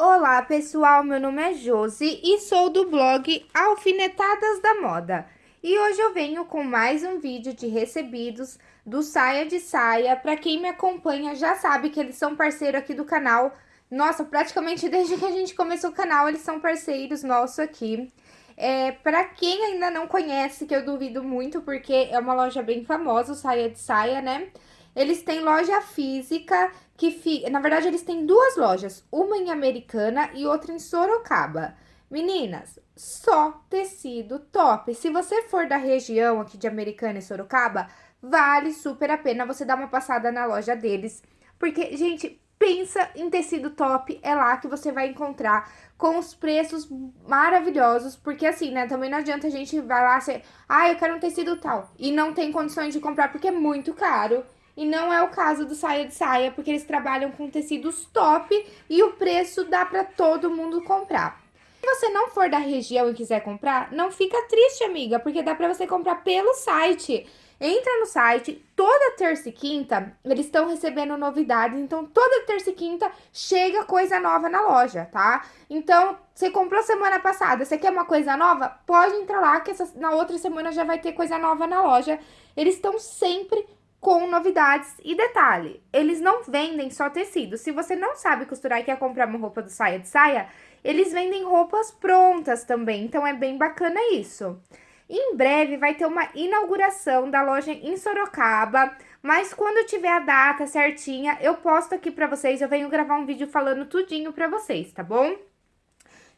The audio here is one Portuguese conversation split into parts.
Olá pessoal, meu nome é Josi e sou do blog Alfinetadas da Moda. E hoje eu venho com mais um vídeo de recebidos do Saia de Saia. Para quem me acompanha já sabe que eles são parceiro aqui do canal. Nossa, praticamente desde que a gente começou o canal eles são parceiros nossos aqui. É, para quem ainda não conhece, que eu duvido muito porque é uma loja bem famosa, o Saia de Saia, né? Eles têm loja física que fica... Na verdade, eles têm duas lojas, uma em Americana e outra em Sorocaba. Meninas, só tecido top. Se você for da região aqui de Americana e Sorocaba, vale super a pena você dar uma passada na loja deles. Porque, gente, pensa em tecido top, é lá que você vai encontrar com os preços maravilhosos, porque assim, né, também não adianta a gente vai lá ser, ah, eu quero um tecido tal, e não tem condições de comprar porque é muito caro. E não é o caso do saia de saia, porque eles trabalham com tecidos top e o preço dá para todo mundo comprar. Se você não for da região e quiser comprar, não fica triste, amiga, porque dá para você comprar pelo site. Entra no site, toda terça e quinta eles estão recebendo novidades, então toda terça e quinta chega coisa nova na loja, tá? Então, você comprou semana passada, você quer uma coisa nova? Pode entrar lá que essa, na outra semana já vai ter coisa nova na loja. Eles estão sempre com novidades. E detalhe, eles não vendem só tecido. Se você não sabe costurar e quer comprar uma roupa do saia de saia, eles vendem roupas prontas também, então é bem bacana isso. Em breve vai ter uma inauguração da loja em Sorocaba, mas quando tiver a data certinha, eu posto aqui pra vocês, eu venho gravar um vídeo falando tudinho pra vocês, tá bom?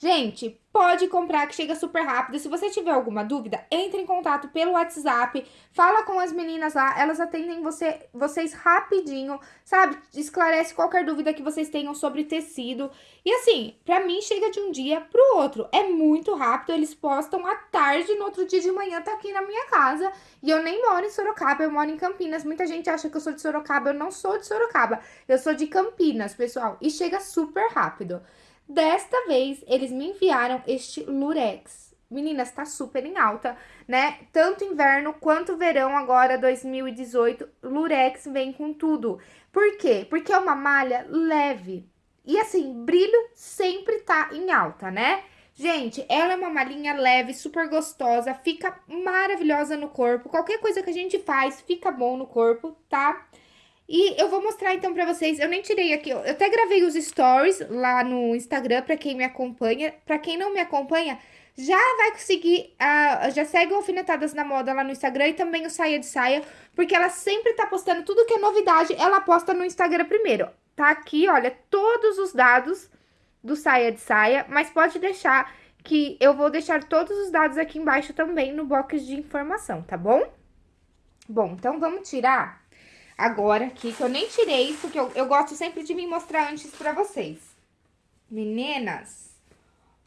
Gente, pode comprar que chega super rápido. Se você tiver alguma dúvida, entre em contato pelo WhatsApp, fala com as meninas lá, elas atendem você, vocês rapidinho, sabe? Esclarece qualquer dúvida que vocês tenham sobre tecido. E assim, pra mim chega de um dia pro outro, é muito rápido, eles postam à tarde, no outro dia de manhã tá aqui na minha casa. E eu nem moro em Sorocaba, eu moro em Campinas. Muita gente acha que eu sou de Sorocaba, eu não sou de Sorocaba, eu sou de Campinas, pessoal. E chega super rápido. Desta vez, eles me enviaram este lurex. Meninas, tá super em alta, né? Tanto inverno quanto verão agora, 2018, lurex vem com tudo. Por quê? Porque é uma malha leve. E assim, brilho sempre tá em alta, né? Gente, ela é uma malhinha leve, super gostosa, fica maravilhosa no corpo. Qualquer coisa que a gente faz fica bom no corpo, tá? E eu vou mostrar então pra vocês, eu nem tirei aqui, eu até gravei os stories lá no Instagram pra quem me acompanha. Pra quem não me acompanha, já vai conseguir, uh, já segue o Alfinetadas na Moda lá no Instagram e também o Saia de Saia, porque ela sempre tá postando tudo que é novidade, ela posta no Instagram primeiro. Tá aqui, olha, todos os dados do Saia de Saia, mas pode deixar que eu vou deixar todos os dados aqui embaixo também no box de informação, tá bom? Bom, então vamos tirar agora aqui, que eu nem tirei, porque eu, eu gosto sempre de me mostrar antes pra vocês. Meninas,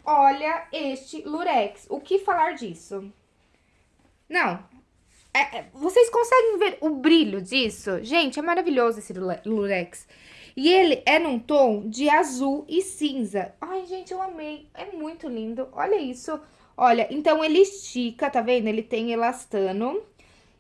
olha este lurex. O que falar disso? Não, é, é, vocês conseguem ver o brilho disso? Gente, é maravilhoso esse lurex. E ele é num tom de azul e cinza. Ai, gente, eu amei. É muito lindo. Olha isso. Olha, então ele estica, tá vendo? Ele tem elastano.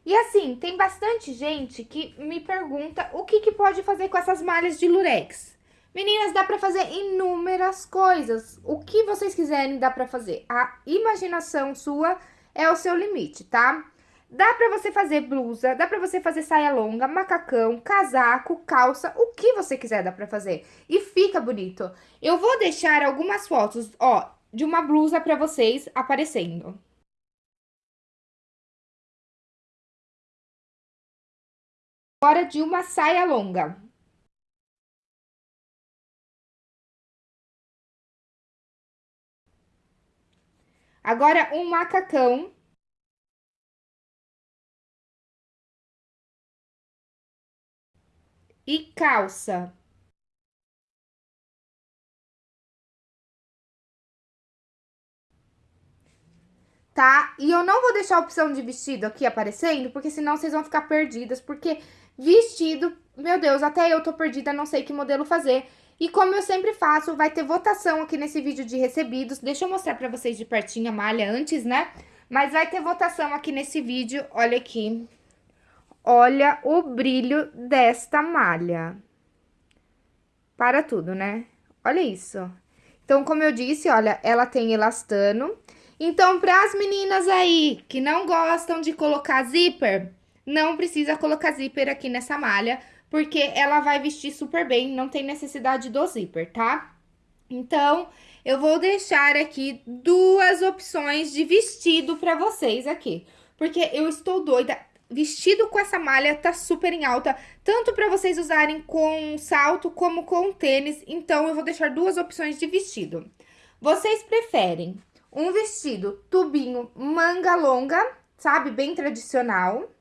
E assim, tem bastante gente que me pergunta o que, que pode fazer com essas malhas de lurex. Meninas, dá pra fazer inúmeras coisas. O que vocês quiserem dá pra fazer. A imaginação sua é o seu limite, tá? Dá pra você fazer blusa, dá pra você fazer saia longa, macacão, casaco, calça, o que você quiser dá pra fazer. E fica bonito. Eu vou deixar algumas fotos, ó, de uma blusa pra vocês aparecendo. Agora de uma saia longa. Agora, um macacão. E calça. Tá? E eu não vou deixar a opção de vestido aqui aparecendo, porque senão vocês vão ficar perdidas, porque Vestido, meu Deus, até eu tô perdida, não sei que modelo fazer. E como eu sempre faço, vai ter votação aqui nesse vídeo de recebidos. Deixa eu mostrar pra vocês de pertinho a malha antes, né? Mas vai ter votação aqui nesse vídeo, olha aqui. Olha o brilho desta malha. Para tudo, né? Olha isso. Então, como eu disse, olha, ela tem elastano. Então, para as meninas aí que não gostam de colocar zíper, não precisa colocar zíper aqui nessa malha, porque ela vai vestir super bem, não tem necessidade do zíper, tá? Então, eu vou deixar aqui duas opções de vestido para vocês aqui, porque eu estou doida. Vestido com essa malha tá super em alta, tanto para vocês usarem com salto como com tênis, então eu vou deixar duas opções de vestido. Vocês preferem um vestido tubinho manga longa, sabe, bem tradicional,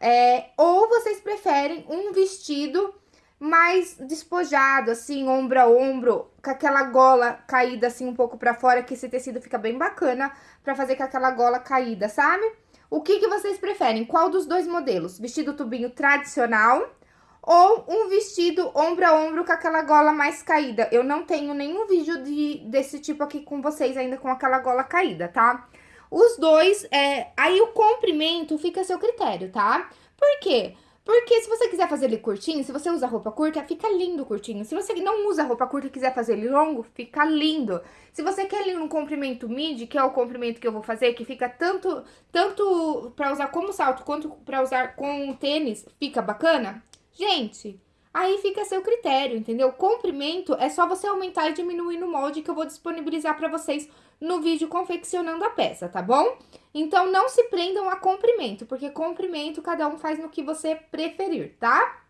é, ou vocês preferem um vestido mais despojado, assim, ombro a ombro, com aquela gola caída assim um pouco pra fora, que esse tecido fica bem bacana pra fazer com aquela gola caída, sabe? O que, que vocês preferem? Qual dos dois modelos? Vestido tubinho tradicional ou um vestido ombro a ombro com aquela gola mais caída? Eu não tenho nenhum vídeo de, desse tipo aqui com vocês ainda com aquela gola caída, tá? Os dois, é, aí o comprimento fica a seu critério, tá? Por quê? Porque se você quiser fazer ele curtinho, se você usa roupa curta, fica lindo curtinho. Se você não usa roupa curta e quiser fazer ele longo, fica lindo. Se você quer ele num comprimento midi, que é o comprimento que eu vou fazer, que fica tanto, tanto pra usar como salto, quanto pra usar com tênis, fica bacana, gente... Aí fica a seu critério, entendeu? Comprimento é só você aumentar e diminuir no molde que eu vou disponibilizar para vocês no vídeo confeccionando a peça, tá bom? Então, não se prendam a comprimento, porque comprimento cada um faz no que você preferir, tá?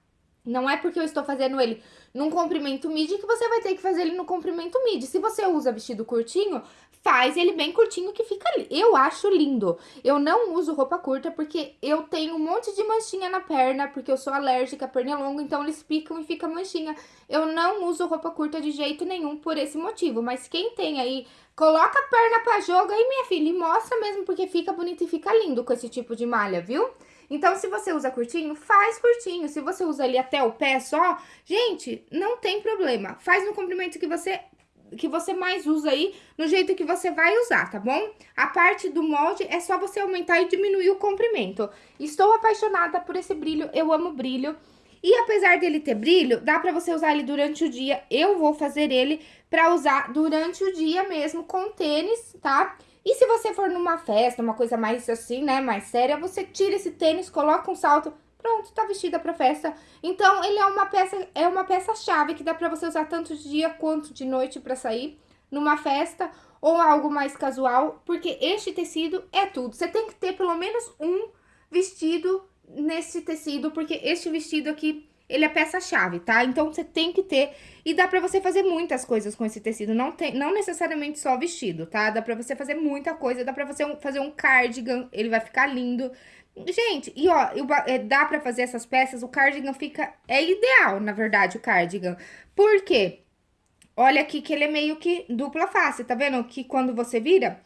Não é porque eu estou fazendo ele num comprimento midi que você vai ter que fazer ele no comprimento midi. Se você usa vestido curtinho, faz ele bem curtinho que fica... Eu acho lindo. Eu não uso roupa curta porque eu tenho um monte de manchinha na perna, porque eu sou alérgica, a perna é longa, então eles picam e fica manchinha. Eu não uso roupa curta de jeito nenhum por esse motivo. Mas quem tem aí, coloca a perna pra jogo aí, minha filha, e mostra mesmo, porque fica bonito e fica lindo com esse tipo de malha, viu? Então, se você usa curtinho, faz curtinho. Se você usa ali até o pé só, gente, não tem problema. Faz no comprimento que você que você mais usa aí, no jeito que você vai usar, tá bom? A parte do molde é só você aumentar e diminuir o comprimento. Estou apaixonada por esse brilho, eu amo brilho. E apesar dele ter brilho, dá pra você usar ele durante o dia. Eu vou fazer ele pra usar durante o dia mesmo com tênis, tá? E se você for numa festa, uma coisa mais assim, né, mais séria, você tira esse tênis, coloca um salto, pronto, tá vestida pra festa. Então, ele é uma peça, é uma peça-chave que dá pra você usar tanto de dia quanto de noite pra sair numa festa ou algo mais casual, porque este tecido é tudo. Você tem que ter pelo menos um vestido nesse tecido, porque este vestido aqui ele é peça-chave, tá? Então, você tem que ter... E dá pra você fazer muitas coisas com esse tecido, não, tem, não necessariamente só vestido, tá? Dá pra você fazer muita coisa, dá pra você fazer um cardigan, ele vai ficar lindo. Gente, e ó, é, dá pra fazer essas peças, o cardigan fica... É ideal, na verdade, o cardigan. Por quê? Olha aqui que ele é meio que dupla face, tá vendo? Que quando você vira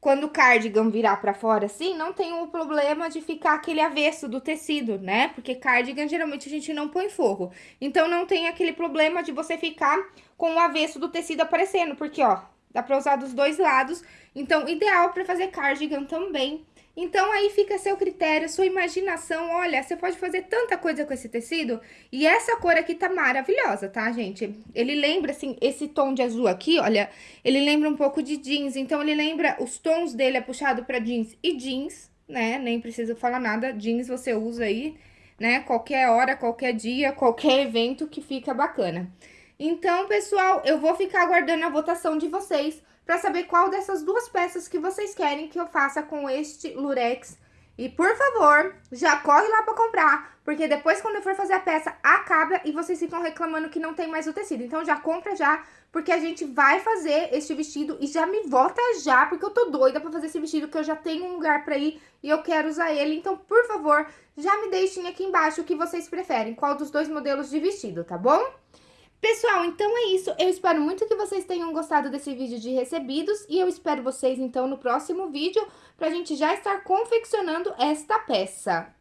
quando o cardigan virar pra fora assim, não tem o problema de ficar aquele avesso do tecido, né? Porque cardigan geralmente a gente não põe forro. Então, não tem aquele problema de você ficar com o avesso do tecido aparecendo, porque, ó, dá pra usar dos dois lados. Então, ideal pra fazer cardigan também. Então, aí fica a seu critério, sua imaginação. Olha, você pode fazer tanta coisa com esse tecido. E essa cor aqui tá maravilhosa, tá, gente? Ele lembra, assim, esse tom de azul aqui, olha, ele lembra um pouco de jeans. Então, ele lembra, os tons dele é puxado pra jeans e jeans, né? Nem preciso falar nada, jeans você usa aí, né? Qualquer hora, qualquer dia, qualquer evento que fica bacana. Então, pessoal, eu vou ficar aguardando a votação de vocês para saber qual dessas duas peças que vocês querem que eu faça com este lurex. E, por favor, já corre lá para comprar, porque depois quando eu for fazer a peça, acaba e vocês ficam reclamando que não tem mais o tecido. Então, já compra já, porque a gente vai fazer este vestido e já me vota já, porque eu tô doida pra fazer esse vestido, que eu já tenho um lugar pra ir e eu quero usar ele. Então, por favor, já me deixem aqui embaixo o que vocês preferem, qual dos dois modelos de vestido, tá bom? Pessoal, então é isso. Eu espero muito que vocês tenham gostado desse vídeo de recebidos e eu espero vocês, então, no próximo vídeo pra gente já estar confeccionando esta peça.